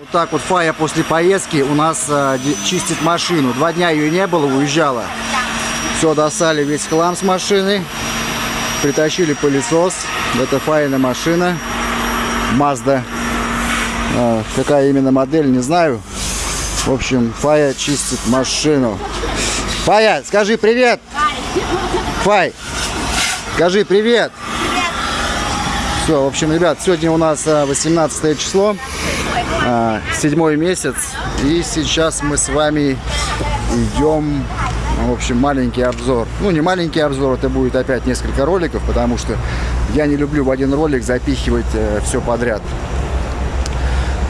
Вот так вот Фая после поездки у нас э, чистит машину. Два дня ее не было, уезжала. Все, достали весь хлам с машины. Притащили пылесос. Это Фаина машина. Mazda. Э, какая именно модель, не знаю. В общем, Фая чистит машину. Фая, скажи привет! Фай, скажи привет! Все, в общем, ребят, сегодня у нас 18 число, седьмой месяц. И сейчас мы с вами идем, в общем, маленький обзор. Ну, не маленький обзор, это будет опять несколько роликов, потому что я не люблю в один ролик запихивать э, все подряд.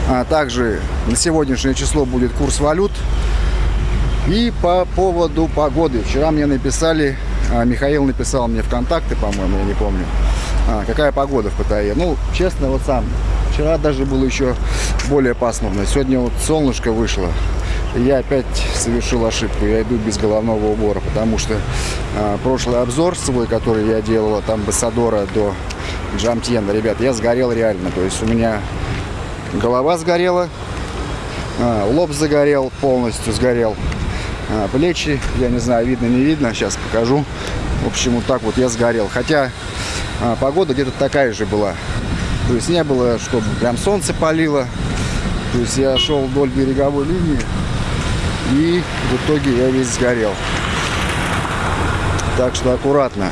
А также на сегодняшнее число будет курс валют. И по поводу погоды. Вчера мне написали, а, Михаил написал мне ВКонтакте, по-моему, я не помню, а, какая погода в Паттайе. Ну, честно, вот сам, вчера даже было еще более пасмурно. Сегодня вот солнышко вышло. Я опять совершил ошибку. Я иду без головного убора, потому что а, прошлый обзор свой, который я делал от амбассадора до Джамтьена, ребят, я сгорел реально. То есть у меня голова сгорела, а, лоб загорел, полностью сгорел. А, плечи, я не знаю, видно, не видно, сейчас покажу. В общем, вот так вот я сгорел. Хотя а, погода где-то такая же была. То есть не было, чтобы прям солнце палило. То есть я шел вдоль береговой линии. И в итоге я весь сгорел. Так что аккуратно.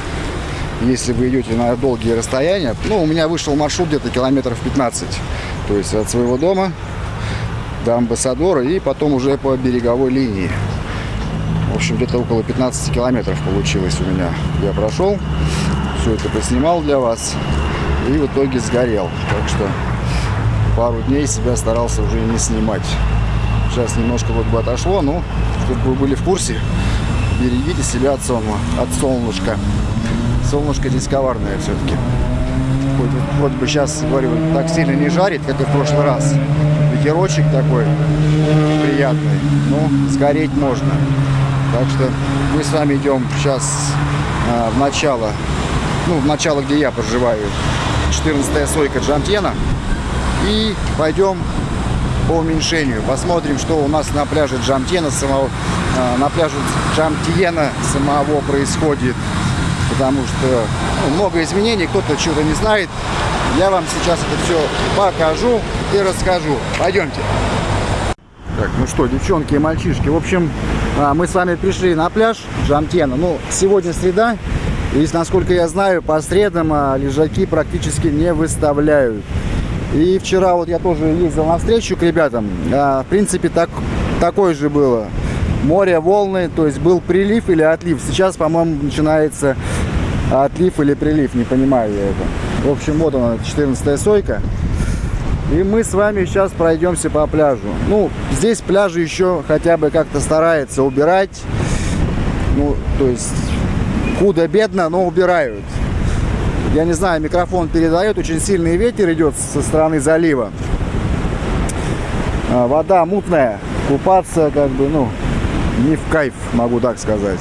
Если вы идете на долгие расстояния. Ну, у меня вышел маршрут где-то километров 15. То есть от своего дома до амбассадора и потом уже по береговой линии. В общем, где-то около 15 километров получилось у меня. Я прошел, все это поснимал для вас и в итоге сгорел. Так что пару дней себя старался уже не снимать. Сейчас немножко вот бы отошло, но чтобы вы были в курсе, берегите себя от, солнца, от солнышка. Солнышко здесь коварное все-таки. Вот бы сейчас, говорю, так сильно не жарит, как и в прошлый раз. Ветерочек такой приятный, но сгореть можно. Так что мы с вами идем сейчас а, в начало, ну, в начало, где я проживаю, 14 сойка Джамтена. И пойдем по уменьшению. Посмотрим, что у нас на пляже Джамтена самого, а, на пляже Джамтиена самого происходит. Потому что ну, много изменений, кто-то чего-то не знает. Я вам сейчас это все покажу и расскажу. Пойдемте. Так, ну что, девчонки и мальчишки, в общем, а, мы с вами пришли на пляж Джамтена. Ну, сегодня среда, и, насколько я знаю, по средам а, лежаки практически не выставляют. И вчера вот я тоже ездил на встречу к ребятам. А, в принципе, так, такое же было. Море, волны, то есть был прилив или отлив. Сейчас, по-моему, начинается отлив или прилив, не понимаю я это. В общем, вот она, 14 сойка. И мы с вами сейчас пройдемся по пляжу. Ну, здесь пляжи еще хотя бы как-то старается убирать. Ну, то есть, худо-бедно, но убирают. Я не знаю, микрофон передает, очень сильный ветер идет со стороны залива. А, вода мутная, купаться как бы, ну, не в кайф, могу так сказать.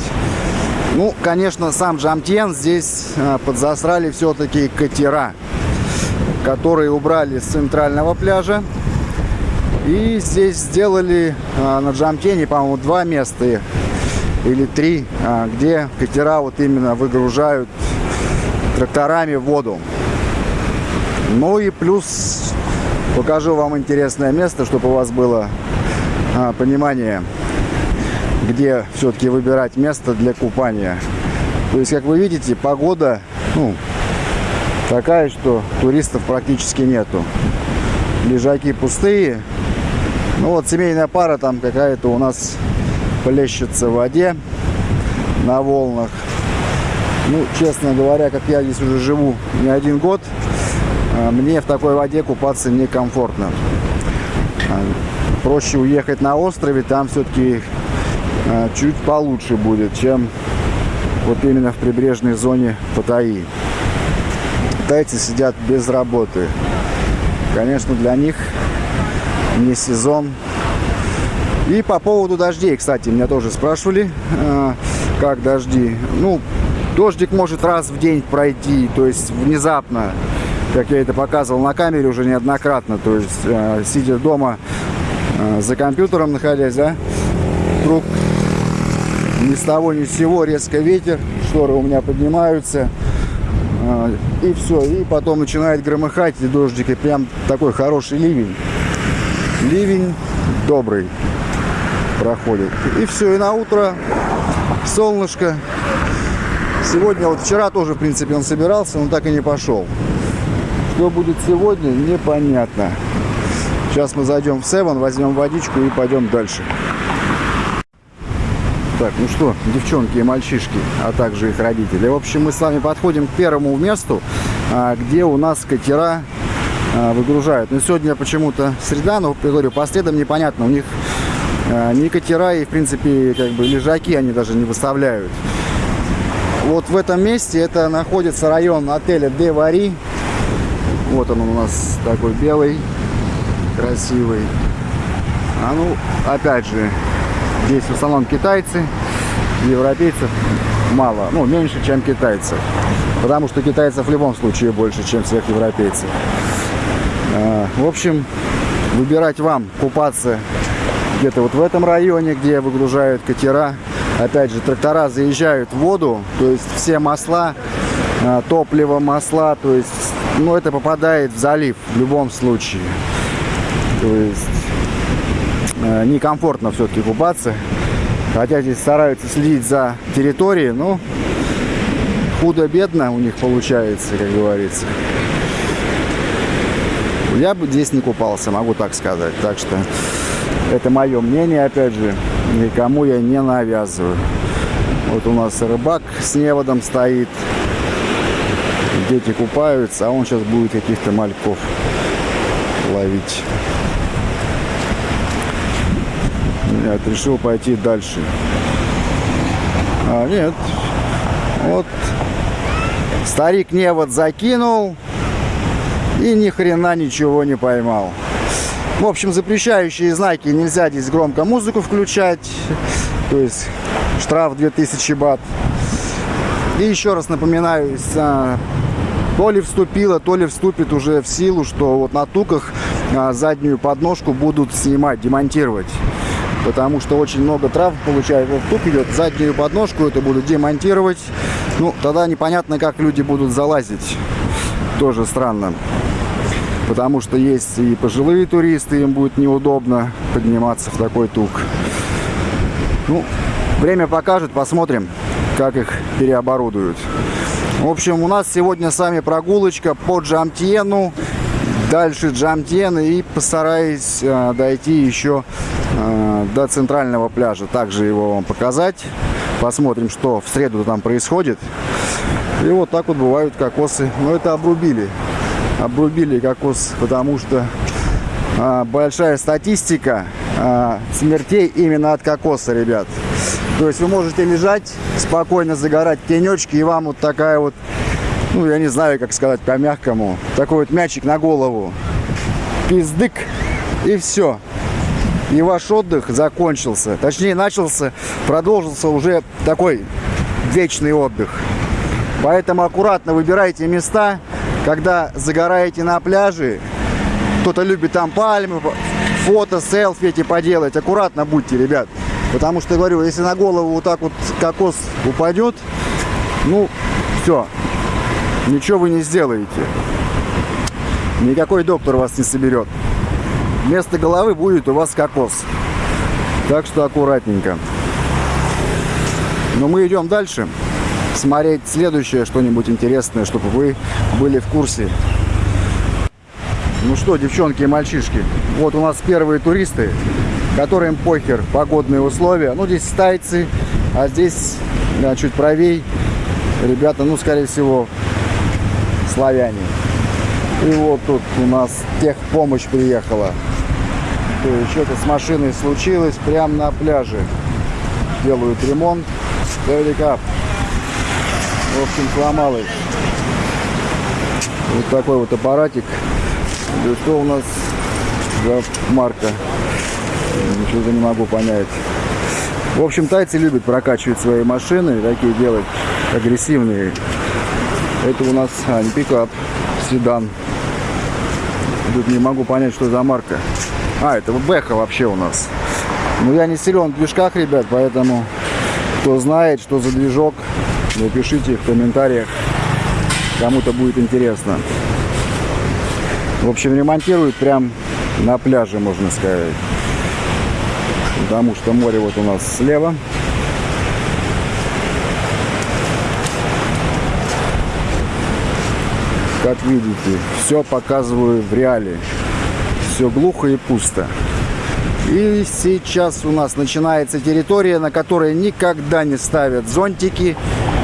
Ну, конечно, сам Джамтьен здесь а, подзасрали все-таки катера которые убрали с центрального пляжа. И здесь сделали а, на Джамтене, по-моему, два места или три, а, где катера вот именно выгружают тракторами воду. Ну и плюс покажу вам интересное место, чтобы у вас было а, понимание, где все-таки выбирать место для купания. То есть, как вы видите, погода, ну, такая, что туристов практически нету. Лежаки пустые. Ну вот семейная пара там какая-то у нас плещется в воде на волнах. Ну, честно говоря, как я здесь уже живу не один год, а, мне в такой воде купаться некомфортно. А, проще уехать на острове, там все-таки а, чуть получше будет, чем вот именно в прибрежной зоне Паттайи китайцы сидят без работы. Конечно, для них не сезон. И по поводу дождей, кстати, меня тоже спрашивали, э, как дожди. Ну, дождик может раз в день пройти, то есть внезапно, как я это показывал на камере уже неоднократно. То есть, э, сидя дома, э, за компьютером находясь, да, вдруг ни с того ни с сего резко ветер, шторы у меня поднимаются, и все, и потом начинает громыхать, и дождик, и прям такой хороший ливень. Ливень добрый проходит. И все, и на утро солнышко. Сегодня, вот вчера тоже, в принципе, он собирался, но так и не пошел. Что будет сегодня, непонятно. Сейчас мы зайдем в Севен, возьмем водичку и пойдем дальше. Так, ну что, девчонки и мальчишки, а также их родители. В общем, мы с вами подходим к первому месту, а, где у нас катера а, выгружают. Но сегодня почему-то среда, но, говорю, по следам непонятно. У них а, ни катера и, в принципе, как бы лежаки они даже не выставляют. Вот в этом месте это находится район отеля Девари. Вот он у нас такой белый, красивый. А ну, опять же, здесь в основном китайцы, европейцев мало, ну, меньше, чем китайцев. Потому что китайцев в любом случае больше, чем всех европейцев. А, в общем, выбирать вам купаться где-то вот в этом районе, где выгружают катера. Опять же, трактора заезжают в воду, то есть все масла, а, топливо, масла, то есть, ну, это попадает в залив в любом случае. То есть, а, некомфортно все-таки купаться. Хотя здесь стараются следить за территорией, но худо-бедно у них получается, как говорится. Я бы здесь не купался, могу так сказать. Так что это мое мнение, опять же, никому я не навязываю. Вот у нас рыбак с неводом стоит. Дети купаются, а он сейчас будет каких-то мальков ловить. Нет, решил пойти дальше. А, нет. Вот. Старик невод закинул и ни хрена ничего не поймал. В общем, запрещающие знаки нельзя здесь громко музыку включать. То есть штраф 2000 бат. И еще раз напоминаю, а, то ли вступило, то ли вступит уже в силу, что вот на туках а, заднюю подножку будут снимать, демонтировать. Потому что очень много трав получает. Вот тук идет, заднюю подножку это будут демонтировать. Ну, тогда непонятно, как люди будут залазить. Тоже странно потому что есть и пожилые туристы, им будет неудобно подниматься в такой тук. Ну, время покажет, посмотрим, как их переоборудуют. В общем, у нас сегодня с вами прогулочка по Джамтьену, дальше Джамтьен и постараюсь э, дойти еще э, до центрального пляжа. Также его вам показать. Посмотрим, что в среду там происходит. И вот так вот бывают кокосы. Но это обрубили обрубили кокос, потому что а, большая статистика а, смертей именно от кокоса, ребят. То есть вы можете лежать, спокойно загорать тенечки, и вам вот такая вот, ну, я не знаю, как сказать по-мягкому, такой вот мячик на голову. Пиздык, и все. И ваш отдых закончился. Точнее, начался, продолжился уже такой вечный отдых. Поэтому аккуратно выбирайте места, когда загораете на пляже, кто-то любит там пальмы, фото, селфи эти поделать, аккуратно будьте, ребят. Потому что, говорю, если на голову вот так вот кокос упадет, ну, все, ничего вы не сделаете. Никакой доктор вас не соберет. Вместо головы будет у вас кокос. Так что аккуратненько. Но мы идем дальше смотреть следующее что-нибудь интересное, чтобы вы были в курсе. Ну что, девчонки и мальчишки, вот у нас первые туристы, которым похер погодные условия. Ну, здесь тайцы, а здесь да, чуть правей ребята, ну, скорее всего, славяне. И вот тут у нас техпомощь приехала. Что-то с машиной случилось прямо на пляже. Делают ремонт. Великап. В общем, сломал их. Вот такой вот аппаратик. И что у нас за марка? Ничего не могу понять. В общем, тайцы любят прокачивать свои машины, такие делать агрессивные. Это у нас а, не пикап, седан. Тут не могу понять, что за марка. А, это Бэха вообще у нас. Ну, я не силен в движках, ребят, поэтому кто знает, что за движок, напишите в комментариях. Кому-то будет интересно. В общем, ремонтируют прям на пляже, можно сказать. Потому что море вот у нас слева. Как видите, все показываю в реале. Все глухо и пусто. И сейчас у нас начинается территория, на которой никогда не ставят зонтики,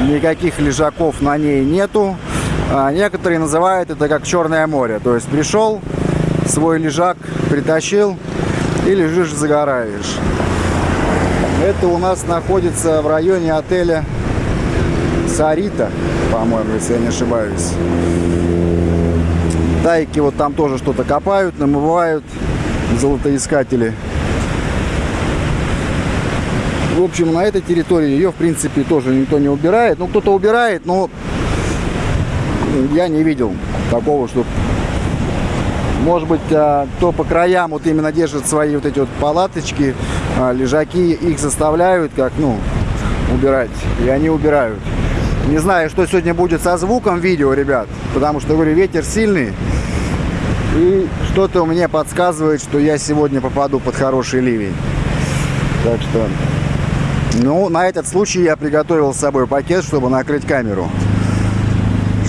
никаких лежаков на ней нету. А некоторые называют это как Черное море. То есть пришел, свой лежак притащил и лежишь, загораешь. Это у нас находится в районе отеля Сарита, по-моему, если я не ошибаюсь. Тайки вот там тоже что-то копают, намывают золотоискатели. В общем, на этой территории ее, в принципе, тоже никто не убирает. Ну, кто-то убирает, но я не видел такого, что... Может быть, а, кто по краям вот именно держит свои вот эти вот палаточки, а, лежаки, их заставляют как, ну, убирать. И они убирают. Не знаю, что сегодня будет со звуком видео, ребят. Потому что, говорю, ветер сильный. И что-то мне подсказывает, что я сегодня попаду под хороший ливень. Так что, ну, на этот случай я приготовил с собой пакет, чтобы накрыть камеру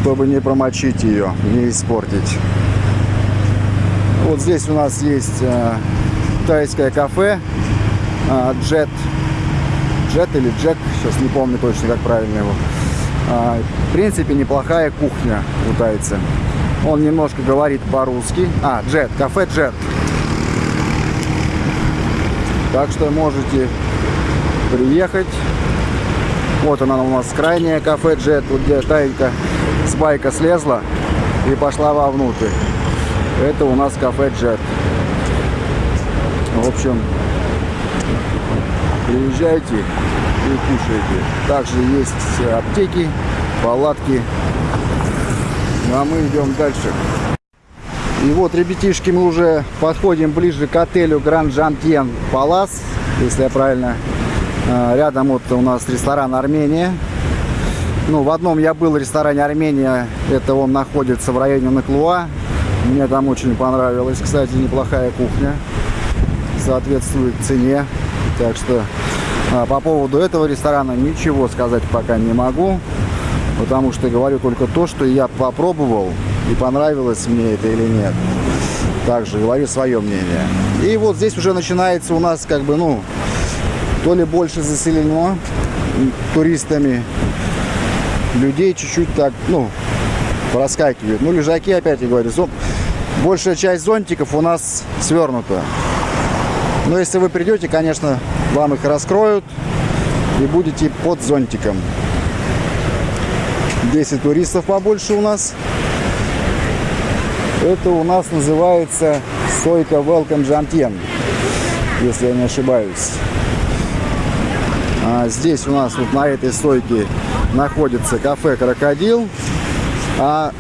чтобы не промочить ее, не испортить. Вот здесь у нас есть э, тайское кафе э, Jet. Jet или Джек, сейчас не помню точно, как правильно его. Э, в принципе, неплохая кухня у тайца. Он немножко говорит по-русски. А, Jet, кафе Jet. Так что можете приехать. Вот она у нас крайняя кафе Jet, вот где Тайка с байка слезла и пошла вовнутрь. Это у нас кафе Джет. В общем, приезжайте и кушайте. Также есть аптеки, палатки. Ну, а мы идем дальше. И вот, ребятишки, мы уже подходим ближе к отелю Гранд Жантьен Палас, если я правильно. А, рядом вот у нас ресторан Армения. Ну, в одном я был в ресторане Армения. Это он находится в районе Наклуа. Мне там очень понравилось. Кстати, неплохая кухня. Соответствует цене. Так что а, по поводу этого ресторана ничего сказать пока не могу. Потому что говорю только то, что я попробовал. И понравилось мне это или нет. Также говорю свое мнение. И вот здесь уже начинается у нас как бы, ну, то ли больше заселено туристами, людей чуть-чуть так, ну, проскакивают. Ну, лежаки, опять я говорю, зон... большая часть зонтиков у нас свернута. Но если вы придете, конечно, вам их раскроют и будете под зонтиком. 10 туристов побольше у нас. Это у нас называется стойка Welcome Jantien, если я не ошибаюсь. А здесь у нас вот на этой стойке находится кафе «Крокодил». А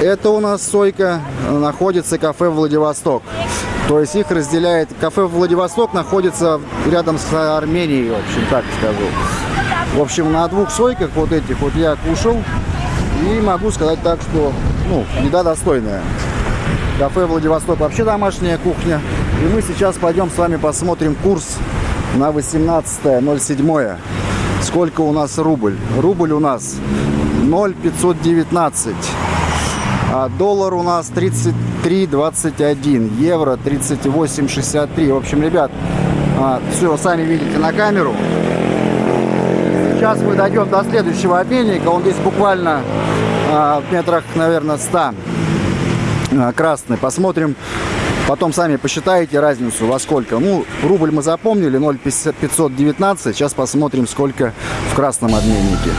это у нас стойка находится кафе «Владивосток». То есть их разделяет... Кафе «Владивосток» находится рядом с Арменией, в общем, так скажу. В общем, на двух сойках вот этих вот я кушал. И могу сказать так, что, ну, еда достойная. Кафе «Владивосток» вообще домашняя кухня. И мы сейчас пойдем с вами посмотрим курс на 18.07. Сколько у нас рубль? Рубль у нас 0,519. А доллар у нас 33,21. Евро 38,63. В общем, ребят, а, все сами видите на камеру. Сейчас мы дойдем до следующего обменника. Он здесь буквально а, в метрах, наверное, 100 а, красный. Посмотрим, Потом сами посчитаете разницу во сколько. Ну, рубль мы запомнили, 0,519. Сейчас посмотрим, сколько в красном обменнике.